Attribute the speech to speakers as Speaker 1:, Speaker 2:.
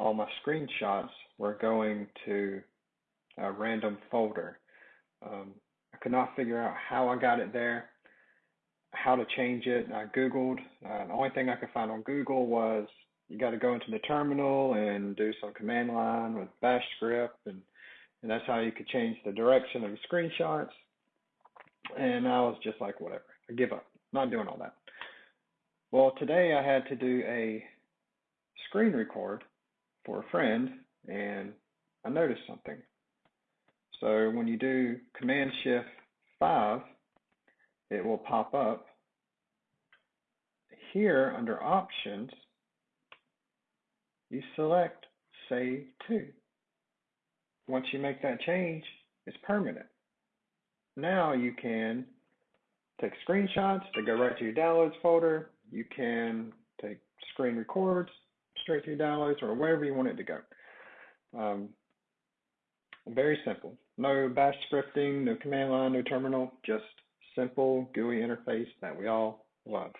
Speaker 1: all my screenshots were going to a random folder. Um, I could not figure out how I got it there, how to change it. I Googled. Uh, the only thing I could find on Google was you got to go into the terminal and do some command line with bash script and and that's how you could change the direction of the screenshots and I was just like whatever I give up not doing all that well today I had to do a screen record for a friend and I noticed something so when you do command shift 5 it will pop up here under options you select Save To. Once you make that change, it's permanent. Now you can take screenshots to go right to your downloads folder. You can take screen records your downloads or wherever you want it to go. Um, very simple. No bash scripting, no command line, no terminal, just simple GUI interface that we all love.